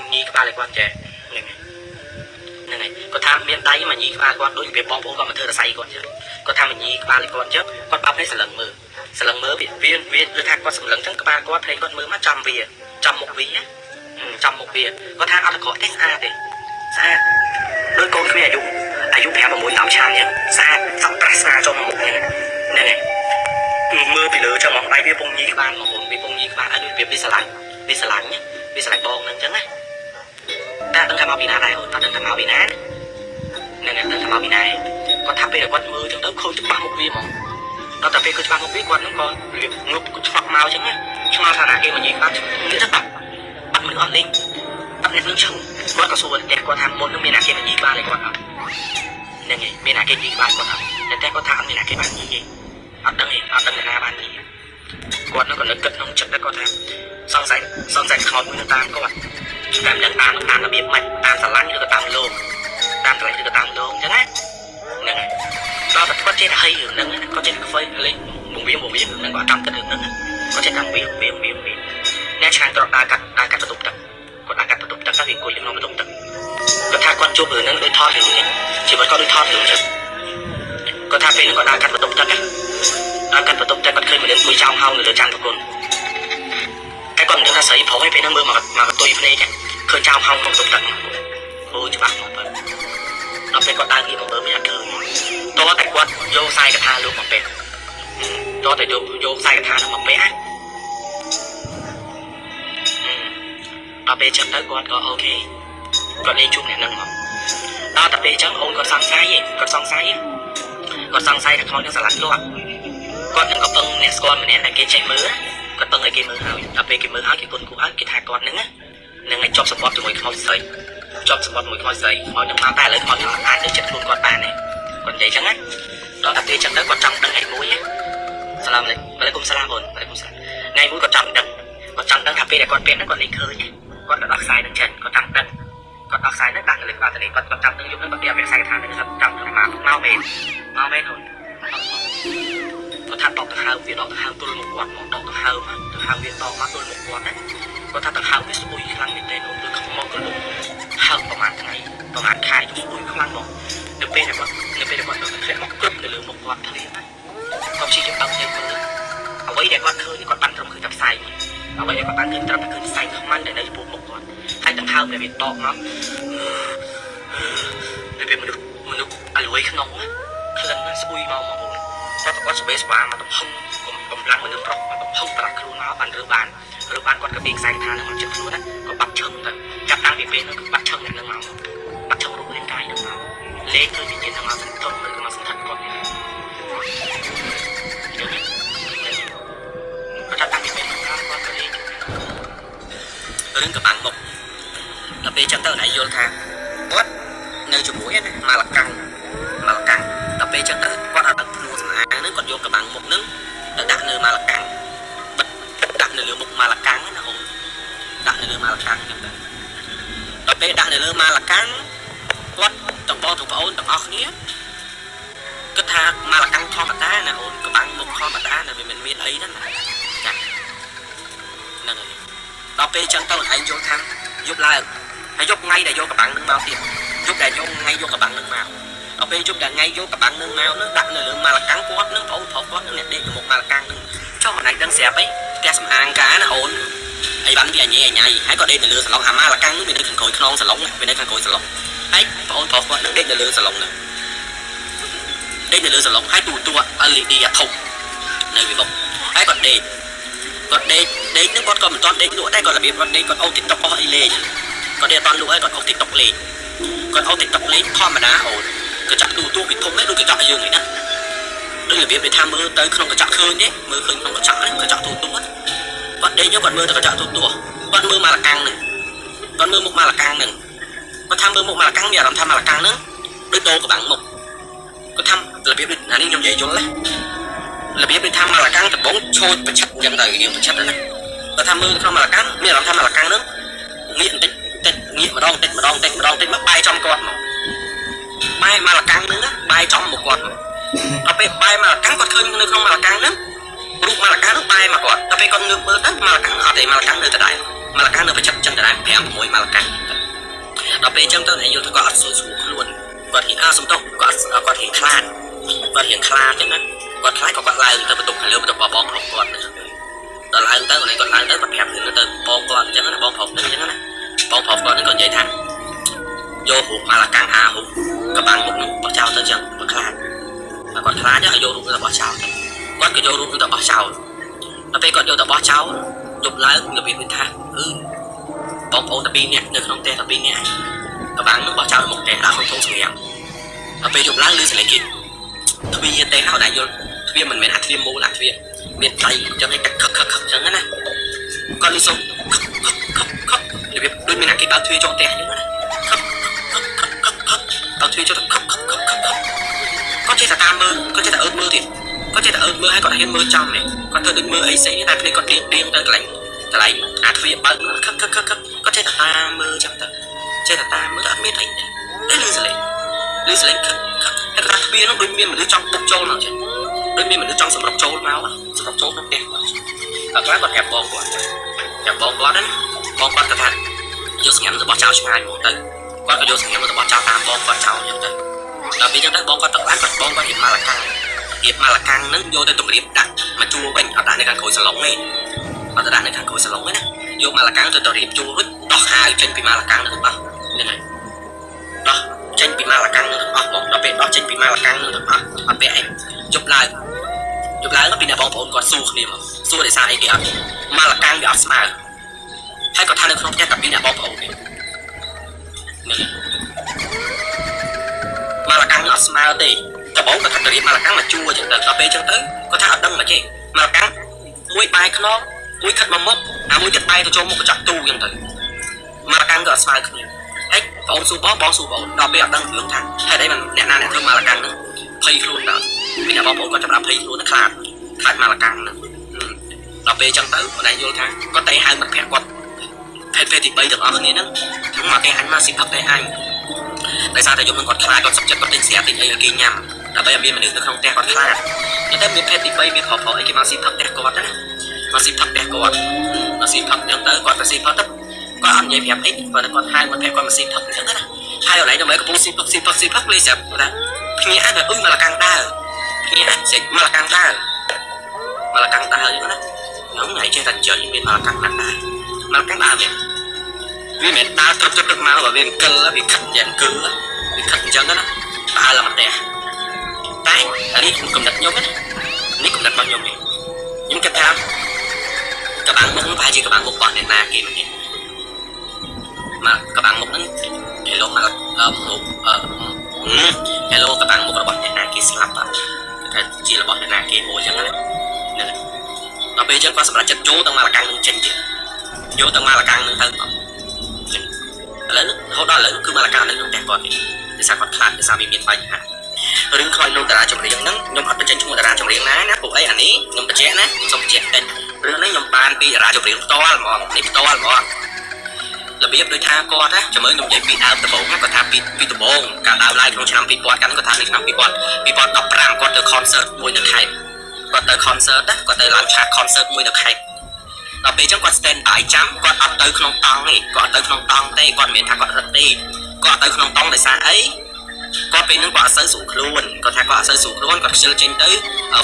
មកញីក្បាលឲ្យគាត់ចេះហ្នឹងហើយហ្នឹងហើយគាត់ថាមានដៃមកញីក្បាលគាត់ដូចរបៀបបងប្អូនគាត់មកធ្វើរស័យគាត់ចឹងគាត់ថាមកញីក្បាលឲ្យគាត់ចឹងគាត់បោកឲ្យសន្លឹងមើលសន្លឹងមើលវាវាវាគឺថាគាត់សន្លឹងចឹងក្បាលគាត់ភ្នែកគាត់មើលមកចំវាចំមុខវាណាចំមុខវាគាត់ថាអត់អាក្រក់ទេស្អាតទេស្អាតដូចកូនគ្នាអាយុអាយុ5 6 10ឆ្នាំចឹងស្អាតសក់ប្រាស់ស្រាចូលមកមុខហ្នឹងហ្នឹងហើយគឺមើលពីលើចឹងមកដៃវាពងញីក្បាលមកបងវាពងញីក្បាលឲ្យដូចវាវាស្រឡាញ់វាស្រឡាញ់វាស្រឡាញ់បងហ្នឹងចឹងណា តែដឹងថាមកពីណាដែរអូនតែដឹងថាមកពីណាហ្នឹងហើយដឹងថាមកពីណាគាត់ថាពេលគាត់មើលចឹងទៅខូចច្បាស់មុខវាហ្មងដល់តែពេលគាត់ច្បាស់មុខវាគាត់ហ្នឹងក៏របៀបងឹបគាត់ឆ្លក់មកចឹងណាឆ្ងល់ថាណាគេមកញីក្បាលនេះទៅបាត់បាត់មនុស្សអត់លេងបាត់អ្នកនឹងឈឹងគាត់ក៏សួរតែគាត់ថាមុននឹងមានអ្នកគេមកញីក្បាលឲ្យគាត់អត់ហ្នឹងហើយមានអ្នកគេញីក្បាលគាត់អត់តែតែគាត់ថាអត់មានអ្នកគេបានញីទេអត់ដឹងទេអត់ដឹងអ្នកណាបានញីគាត់នឹងក៏នឹកគិតក្នុងចិត្តតែគាត់ថាសង្ស័យសង្ស័យខ្មោចមួយនៅតាមគាត់ តែមិនដឹងតាមតាមរបៀបម៉េចតាមស្រឡាញ់ឬក៏តាមលោកតាមស្រឡាញ់ឬក៏តាមលោកអញ្ចឹងណាហ្នឹងហើយដល់តែគាត់ចេះតែហីរឿងហ្នឹងគាត់ចេះតែខ្វៃលេងមកវាមកវាហ្នឹងគាត់តាមគិតរឿងហ្នឹងគាត់ចេះតែវាវាវាវាអ្នកឆ្ងាញ់ត្រកដើរកាត់ដើរកាត់បន្ទប់ទឹកគាត់ដើរកាត់បន្ទប់ទឹកតែវាអង្គុយក្នុងបន្ទប់ទឹកគាត់ថាគាត់ជួបរឿងហ្នឹងដូចថតរឿងនេះជីវិតគាត់ដូចថតរឿងចឹងគាត់ថាពេលគាត់ដើរកាត់បន្ទប់ទឹកណាដើរកាត់បន្ទប់ទឹកគាត់ឃើញមនុស្សអង្គុយចោលហោងនៅលើចានប្រគុណតែគាត់មិនដឹងថាស្រីប្រុសឯងពេលហ្នឹងមើលមកមកកតុយភ្នែក ឃើញចោលហោងក្នុងបន្ទប់ទឹកអូច្បាស់មកបើដល់ពេលគាត់ដើរងារមកមើលមិនអត់ឃើញតោះតែគាត់យកខ្សែកថាលោកមកពេកតោះតែយកយកខ្សែកថានោះមកពេកណាដល់ពេលចឹងទៅគាត់ក៏អូខេគាត់លេងជួបអ្នកនឹងមកដល់តែពេលចឹងអូនគាត់សង្ស័យឯងគាត់សង្ស័យគាត់សង្ស័យថាខ្មោចនឹងស្រឡាញ់គាត់គាត់នឹងក៏ពឹងអ្នកស្គាល់ម្នាក់ដែលគេចេះមើលគាត់ពឹងឲ្យគេមើលហើយដល់ពេលគេមើលហើយគេគុណគូហើយគេថាគាត់នឹង នឹងឲ្យជាប់សម្បត្តិជាមួយខ្មោចស្រីជាប់សម្បត្តិមួយខ្មោចស្រីខ្មោចនឹងមកតែឥឡូវខ្មោចនឹងអាចទៅចិត្តខ្លួនគាត់បានទេគាត់និយាយចឹងណាដល់តែពេលចឹងទៅគាត់ចង់ដឹងឯមួយសាឡាមអាឡៃគុំសាឡាមអូនអាឡៃគុំសាឡាមថ្ងៃមួយគាត់ចង់ដឹងគាត់ចង់ដឹងថាពេលដែលគាត់ពាក់ហ្នឹងគាត់លេងឃើញគាត់ក៏ដោះខ្សែនឹងចិនគាត់ចង់ដឹងគាត់ដោះខ្សែនឹងដាក់នៅលើក្បាលតលេគាត់គាត់ចង់ដឹងយប់ហ្នឹងគាត់ពាក់ខ្សែកថានឹងគាត់ចង់ដឹងមកមកមែនមកមែនអូនគាត់ថាដកទៅហៅវាដកទៅហៅទល់មុខគាត់មកដកទៅហៅមកទៅហៅវាដកមកទល់មុខគាត់ណា គាត់ថាទៅហៅវាស្អុយខ្លាំងមែនទេអូនឬខ្មោចក៏លោកហៅប្រហែលថ្ងៃប្រហែលខែស្អុយខ្លាំងមកនៅពេលដែលគាត់នៅពេលដែលគាត់ទៅធ្លាក់មកគ្រប់ទៅលើមុខគាត់ធ្លាក់ណាគាត់ព្យាយាមបើកភ្នែកមើលអ្វីដែលគាត់ឃើញគាត់បានត្រឹមឃើញតែផ្សែងអ្វីដែលគាត់បានឃើញត្រឹមតែឃើញផ្សែងខ្មាំងដែលនៅចំពោះមុខគាត់ហើយដង្ហើមដែលវាតបមកវាមនុស្សមនុស្សអលួយក្នុងក្លិនស្អុយមកមកបងគាត់គាត់ស្បេស្បាមកទំហឹងកម្លាំងមនុស្សប្រុសមកទំហឹងប្រាក់ខ្លួនមកបានរើបាន រើបានគាត់ក៏ពីខ្សែថានឹងមកចិត្តខ្លួនណាក៏បាត់ឈឹងទៅចាប់តាំងពីពេលនោះគឺបាត់ឈឹងអ្នកនឹងមកបាត់ឈឹងរូបរាងកាយនឹងមកលេខគឺវិញ្ញាណនឹងមកសន្ទុំឬក៏មកសន្តិគាត់គាត់ចាប់តាំងពីពេលនោះគាត់ក៏លេខរឿងកបាំងមុខដល់ពេលចឹងទៅណៃយល់ថាគាត់នៅជាមួយណាម៉ាឡកាំងម៉ាឡកាំងដល់ពេលចឹងទៅគាត់អត់ដឹងខ្លួនសម្អាងហ្នឹងគាត់យកកបាំងមុខហ្នឹងទៅដាក់នៅម៉ាឡកាំងបិទដាក់នៅលើ មុខម៉ាឡកាំងណាអូនដាក់នៅលើម៉ាឡកាំងចឹងទៅដល់ពេលដាក់នៅលើម៉ាឡកាំងគាត់ទាំងបងទាំងប្អូនទាំងអស់គ្នាគិតថាម៉ាឡកាំងធម្មតាណាអូនកបាំងមុខធម្មតាណាវាមិនមានអីណាចាហ្នឹងហើយដល់ពេលចឹងទៅឯងយល់ថាយប់ឡើងហើយយប់ថ្ងៃដែលយកកបាំងនឹងមកទៀតយប់ដែលយកថ្ងៃយកកបាំងនឹងមកដល់ពេលយប់ដែលថ្ងៃយកកបាំងនឹងមកនឹងដាក់នៅលើម៉ាឡកាំងគាត់នឹងបងប្រុសគាត់នឹងអ្នកដេកនៅមុខម៉ាឡកាំងនឹងចុះមិនឯងដឹងស្រាប់អី ផ្ទះសំអាងការណាអូនអីបានវាអញ៉ៃអញ៉ៃហើយក៏ដេកនៅលើសាឡុងអាម៉ាឡកាំងនឹងវានៅខាងក្រោយខ្នងសាឡុងវានៅខាងក្រោយសាឡុងហើយបងប្រុសគាត់នឹងដេកនៅលើសាឡុងហ្នឹងដេកនៅលើសាឡុងហើយទូទួ LED អាធំនៅវាមុខហើយគាត់ដេកគាត់ដេកដេកនឹងគាត់ក៏មិនទាន់ដេកលក់ដែរគាត់របៀបគាត់ដេកគាត់អូ TikTok អស់អីលេងគាត់ដេកអត់ទាន់លក់ហើយគាត់អូ TikTok លេងគាត់អូ TikTok លេងធម្មតាអូនកញ្ចក់ទូទួវាធំដែរដូចកញ្ចក់យើងនេះណា ដូចរបៀបដែលថាមើលទៅក្នុងកញ្ចក់ឃើញទេមើលឃើញក្នុងកញ្ចក់ហ្នឹងកញ្ចក់ទូទួគាត់ដេកយកគាត់មើលទៅកញ្ចក់ទូទួគាត់មើលម៉ាឡកាំងហ្នឹងគាត់មើលមុខម៉ាឡកាំងហ្នឹងគាត់ថាមើលមុខម៉ាឡកាំងមានអារម្មណ៍ថាម៉ាឡកាំងហ្នឹងដូចដូរកបាំងមុខគាត់ថារបៀបអានេះខ្ញុំនិយាយយល់ណារបៀបដូចថាម៉ាឡកាំងដំបងឈោចប្រឆិតអញ្ចឹងទៅយើងប្រឆិតណាគាត់ថាមើលក្នុងម៉ាឡកាំងមានអារម្មណ៍ថាម៉ាឡកាំងហ្នឹងងាកបន្តិចតិចងាកម្ដងតិចម្ដងតិចម្ដងតិចមកបាយចំគាត់មកបាយម៉ាឡកាំងហ្នឹងបាយចំមកគាត់មក ដល់ពេលបាយម៉ាឡកាំងគាត់ឃើញនៅក្នុងម៉ាឡកាំងហ្នឹងរូបម៉ាឡកាំងហ្នឹងបាយមកគាត់ដល់ពេលគាត់ងើបមើលទៅម៉ាឡកាំងអត់ទេម៉ាឡកាំងនៅដដែលម៉ាឡាកានៅប្រចាំចឹងដដែល5 6ម៉ាឡាកាដល់ពេលចឹងទៅឯងយល់ថាគាត់អត់ស្រួលស្រួលខ្លួនគាត់ហ៊ានអើសំទោសគាត់គាត់ហ៊ានខ្លាចគាត់ហ៊ានខ្លាចចឹងណាគាត់ខ្លាចក៏គាត់ឡើងទៅបន្ទប់ខាងលើបន្ទប់បងប្រុសគាត់ដល់ឡើងទៅគាត់គាត់ឡើងទៅគាត់ប្រាប់ទៅបងគាត់អញ្ចឹងណាបងប្រុសហ្នឹងអញ្ចឹងណាបងប្រុសគាត់ហ្នឹងក៏និយាយថាយករូបម៉ាឡាកាំងអារូបកបាំងមុខនឹងបោះចោលទៅចឹងគាត់ខ្លាច គាត់ខ្លាចឲ្យយករូបទៅបោះចោលទៅគាត់ក៏យករូបទៅបោះចោលដល់ពេលគាត់យកទៅបោះចោលយប់ឡើងរបៀបវិញថាគឺបងប្អូនតែពីរនាក់នៅក្នុងផ្ទះតែពីរនាក់កបាំងនឹងបោះចោលមុខផ្ទះដាក់ក្នុងធុងសម្រាប់ដល់ពេលយប់ឡើងឮសលេងគេទ្វាទេហៅតែយល់ទ្វាមិនមែនអាទ្វាមូលអាទ្វាមានដៃអញ្ចឹងឯងតែខឹកខឹកខឹកអញ្ចឹងណាគាត់លឺសូរខឹកខឹកខឹកខឹករបៀបដូចមានអាគេបើកទ្វាចូលផ្ទះអញ្ចឹងណាខឹកខឹកខឹកខឹកខឹកបើកទ្វាចូលទៅខឹកខឹកខឹកខឹក គាត់ចេះតែតាមមើលគាត់ចេះតែអើតមើលទៀតគាត់ចេះតែអើតមើលហើយគាត់ហ៊ានមើលចំនេះគាត់ធ្វើដូចមើលអីផ្សេងតែភ្នែកគាត់ទៀងទៀងទៅកន្លែងកន្លែងអាទ្វាបើកខឹកខឹកខឹកខឹកគាត់ចេះតែតាមមើលចឹងទៅចេះតែតាមមើលអត់មានអីទេតែលឺសលេងលឺសលេងខឹកខឹកហើយគាត់ទ្វានោះដូចមានមនុស្សចង់បុកចូលមកចឹងដូចមានមនុស្សចង់សម្រុកចូលមកសម្រុកចូលក្នុងផ្ទះគាត់តែខ្លះគាត់ប្រាប់បងគាត់ប្រាប់បងគាត់ណាបងគាត់គាត់ថាយកសញ្ញារបស់ចៅឆ្ងាយមកទៅគាត់ក៏យកសញ្ញារបស់ចៅតាមបងគាត់ចៅអញ្ចឹងទៅ ដល់ពេលអញ្ចឹងទៅបងគាត់ទៅបានគាត់បងគាត់រៀបម៉ាឡាកាំងរៀបម៉ាឡាកាំងហ្នឹងយកទៅទម្រាបដាក់មកជួវិញអត់ដាក់នៅខាងក្រោយសាឡុងទេអត់ដាក់នៅខាងក្រោយសាឡុងទេណាយកម៉ាឡាកាំងទៅទៅរៀបជួរួចដោះអាវចេញពីម៉ាឡាកាំងហ្នឹងអស់ហ្នឹងហើយដោះចេញពីម៉ាឡាកាំងហ្នឹងអស់មកដល់ពេលដោះចេញពីម៉ាឡាកាំងហ្នឹងអស់អត់ពាក់អីជប់ឡើងយប់ឡើងពីអ្នកបងប្អូនគាត់សួរគ្នាមកសួរដោយសារអីគេអត់ម៉ាឡាកាំងវាអត់ស្មើហើយគាត់ថានៅក្នុងផ្ទះតែពីអ្នកបងប្អូនទេនេះ ម៉ាឡាកាំងអត់ស្មើទេដំបូងគាត់ថាទៅរៀបម៉ាឡាកាំងមកជួអញ្ចឹងទៅដល់ពេលអញ្ចឹងទៅគាត់ថាអត់ដឹងមកទេម៉ាឡាកាំងមួយបាយខ្នងមួយខិតមកមុខអាមួយទៀតបាយទៅចូលមុខកញ្ចក់ទូអញ្ចឹងទៅម៉ាឡាកាំងក៏អត់ស្មើគ្នាហើយបងសួរបងបងសួរបងដល់ពេលអត់ដឹងរឿងថាហេតុអីមិនអ្នកណាអ្នកធ្វើម៉ាឡាកាំងហ្នឹងភ័យខ្លួនដល់ពីអ្នកបងប្អូនគាត់ចាប់ដាក់ភ័យខ្លួនខ្លាចខ្លាចម៉ាឡាកាំងហ្នឹងដល់ពេលអញ្ចឹងទៅបងឯងយល់ថាគាត់តែហៅមិត្តភក្តិគាត់ភេទភេទទី3ទាំងអស់គ្នាហ្នឹងខ្ញុំមកគេអញមកស៊ីផឹកតែអញ ដោយសារតែយំនឹងគាត់ខ្លាចគាត់សុខចិត្តគាត់ទិញស្រាទិញអីឲ្យគេញ៉ាំដើម្បីឲ្យមានមនុស្សនៅក្នុងផ្ទះគាត់ខ្លាចតែមានភេទទី3មានប្រុសប្រុសអីគេមកស៊ីផឹកផ្ទះគាត់ណាមកស៊ីផឹកផ្ទះគាត់មកស៊ីផឹកអញ្ចឹងទៅគាត់ទៅស៊ីផឹកទៅគាត់អត់និយាយប្រាប់អីគាត់គាត់ហៅមកភេទគាត់មកស៊ីផឹកអញ្ចឹងណាហើយឥឡូវដើម្បីកំពុងស៊ីផឹកស៊ីផឹកស៊ីផឹកលេស្រាប់ថាភ្ញាក់ទៅអ៊ុយមកលកាំងដើរភ្ញាក់សេចមកលកាំងដើរមកលកាំងដើរអញ្ចឹងណាខ្ញុំថ្ងៃចេះតែនិយាយមានមកលកាំងដើរមកលកាំងដើរមាន វាមិនដើរត្រឹមត្រឹមមកបើវាអង្គិលវាខិតយ៉ាងអង្គិលវាខិតអញ្ចឹងណាដើរឡើងមកផ្ទះតែអានេះខ្ញុំកំណត់ខ្ញុំណានេះកំណត់របស់ខ្ញុំនេះខ្ញុំគិតថាកបាំងមុខប្រហែលជាកបាំងមុខរបស់អ្នកណាគេម្នាក់មកកបាំងមុខហ្នឹងគេលោកមកមុខអឺហេឡូកបាំងមុខរបស់អ្នកណាគេស្លាប់បាទគេថាជារបស់អ្នកណាគេមួយចឹងណាហ្នឹងដល់ពេលចឹងគាត់សម្រាប់ចិត្តចូលទៅមកលកាំងនឹងចេញទៀតយកទៅមកលកាំងនឹងទៅបាទ ឥឡូវរហូតដល់ឥឡូវគឺមកលកាំងនៅក្នុងផ្ទះគាត់ទេដោយសារគាត់ខ្លាចដោយសារវាមានបញ្ហារឿងខ្លោចលោកតារាចម្រៀងហ្នឹងខ្ញុំអត់បញ្ចេញឈ្មោះតារាចម្រៀងណាណាពួកអីអានេះខ្ញុំបញ្ជាក់ណាសូមបញ្ជាក់តិចរឿងនេះខ្ញុំបានពីតារាចម្រៀងផ្ទាល់ហ្មងនេះផ្ទាល់ហ្មងរបៀបដូចថាគាត់ណាចាំមើលខ្ញុំនិយាយពីដើមដំបូងគាត់ថាពីពីដំបូងការដើរឡើងក្នុងឆ្នាំ2000កាន់គាត់ថានៅឆ្នាំ2000 2015គាត់ទៅ concert មួយនៅខេត្តគាត់ទៅ concert ណាគាត់ទៅឡើងឆាក concert មួយនៅខេត្ត ដល់ពេលអញ្ចឹងគាត់ stand by ចាំគាត់អត់ទៅក្នុងតង់ទេគាត់ទៅក្នុងតង់ទេគាត់មិនមែនថាគាត់រត់ទេគាត់ទៅក្នុងតង់ដោយសារអីគាត់ពេលហ្នឹងគាត់អត់សូវស្រួលខ្លួនគាត់ថាគាត់អត់សូវស្រួលខ្លួនគាត់ខ្ជិលចេញទៅ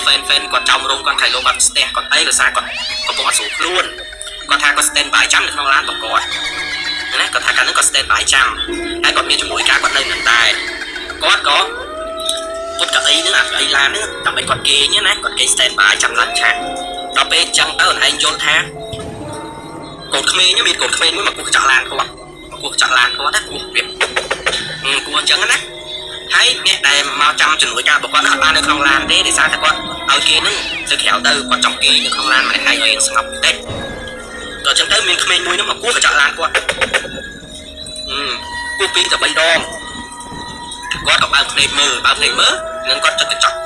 fan fan គាត់ចោមរោងគាត់ខៃលោគាត់ស្ទះគាត់អីដោយសារគាត់កំពុងអត់ស្រួលខ្លួនគាត់ថាគាត់ stand by ចាំនៅក្នុងឡានរបស់គាត់ណាគាត់ថាកាលនោះគាត់ stand by ចាំហើយគាត់មានជំនួយការគាត់នៅនឹងដែរគាត់ក៏ពុតកៅអីហ្នឹងអាកៅអីឡានហ្នឹងដើម្បីគាត់គេងណាគាត់គេ stand by ចាំឡានឆា ដល់ពេលអញ្ចឹងទៅអូនឯងយល់ថាកូនក្មេងមានកូនក្មេងមួយមកគោះកញ្ចក់ឡានគាត់មកគោះកញ្ចក់ឡានគាត់ណាគោះវាគោះអញ្ចឹងណាហើយអ្នកដែលមកចាំជំនួយការរបស់គាត់អត់បាននៅក្នុងឡានទេដោយសារតែគាត់ឲ្យគេនឹងទៅក្រៅទៅគាត់ចង់គេនៅក្នុងឡានម្នាក់ឯងឲ្យស្ងប់បន្តិចក៏អញ្ចឹងទៅមានក្មេងមួយនោះមកគោះកញ្ចក់ឡានគាត់អឺគោះពីរទៅ3ដងគាត់ក៏បើកភ្នែកមើលបើកភ្នែកមើលនឹងគាត់ចិត្តកញ្ចក់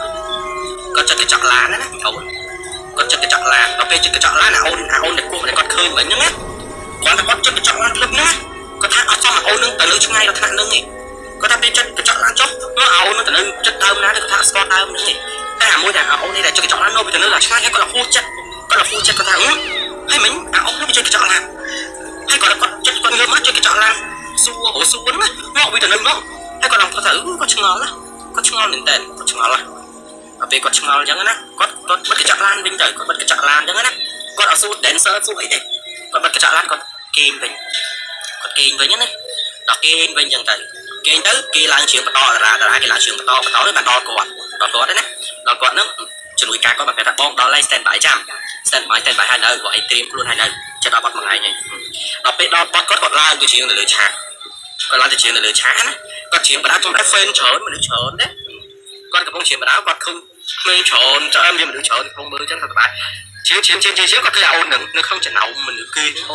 គាត់ចិត្តកញ្ចក់ឡានណាអូន គាត់ចិត្តកញ្ចក់ឡានដល់ពេលចិត្តកញ្ចក់ឡានអាអូនអាអូនដែលគោះគាត់ឃើញមិញហ្នឹងណាគាត់ថាគាត់ចិត្តកញ្ចក់ឡានភ្លឹបណាគាត់ថាអត់សមអាអូននឹងទៅលើឆ្ងាយដល់ថ្នាក់ហ្នឹងឯងគាត់ថាពេលចិត្តកញ្ចក់ឡានចុះមកអាអូននឹងទៅលើចិត្តដើមណាគាត់ថាស្គាល់ដើមហ្នឹងឯងតែអាមួយដែលអាអូននេះដែលចិត្តកញ្ចក់ឡាននៅទៅលើឆ្ងាយគាត់ថាហួសចិត្តគាត់ថាហួសចិត្តគាត់ថាហ៎ហើយមិញអាអូននឹងចិត្តកញ្ចក់ឡានហើយគាត់គាត់ចិត្តគាត់ងើបមកជួយកញ្ចក់ឡានសួរអូសួរណាមកវាទៅនឹងមកហើយគាត់ឡើងគាត់ទៅគាត់ឆ្ងល់ណាគាត់ឆ្ងល់មែនតើគាត់ឆ្ងល់ណា ដល់ពេលគាត់ឆ្ងល់អញ្ចឹងណាគាត់គាត់បិទកញ្ចក់ឡានវិញទៅគាត់បិទកញ្ចក់ឡានអញ្ចឹងណាគាត់អត់សួរ dancer សួរអីទេគាត់បិទកញ្ចក់ឡានគាត់គេងវិញគាត់គេងវិញណាដល់គេងវិញអញ្ចឹងទៅគេងទៅគេឡើងជើងបន្តតារាតារាគេឡើងជើងបន្តបន្តទៅបានដល់គាត់ដល់គាត់ណាដល់គាត់ហ្នឹងជំនួយការគាត់មកប្រាប់ថាបងដល់ហើយ stand by ចាំ stand by stand by ហើយនៅគាត់ឲ្យត្រៀមខ្លួនហើយនៅចិត្តដល់បាត់មួយថ្ងៃហើយដល់ពេលដល់បាត់គាត់គាត់ឡើងទៅជើងទៅលើឆាកគាត់ឡើងទៅជើងទៅលើឆាកណាគាត់ជើងបដាខ្ញុំដែរ fan ច្រើនមនុស្សច្រើនណា គាត់កំពុងជើងបដាគាត់ឃើញក្មេងច្រើនច្រើនមានមនុស្សច្រើនកំពុងមើលអញ្ចឹងថាសប្បាយជើងជើងជើងជើងគាត់ឃើញអូននឹងនៅក្នុងចំណោមមនុស្សគឺ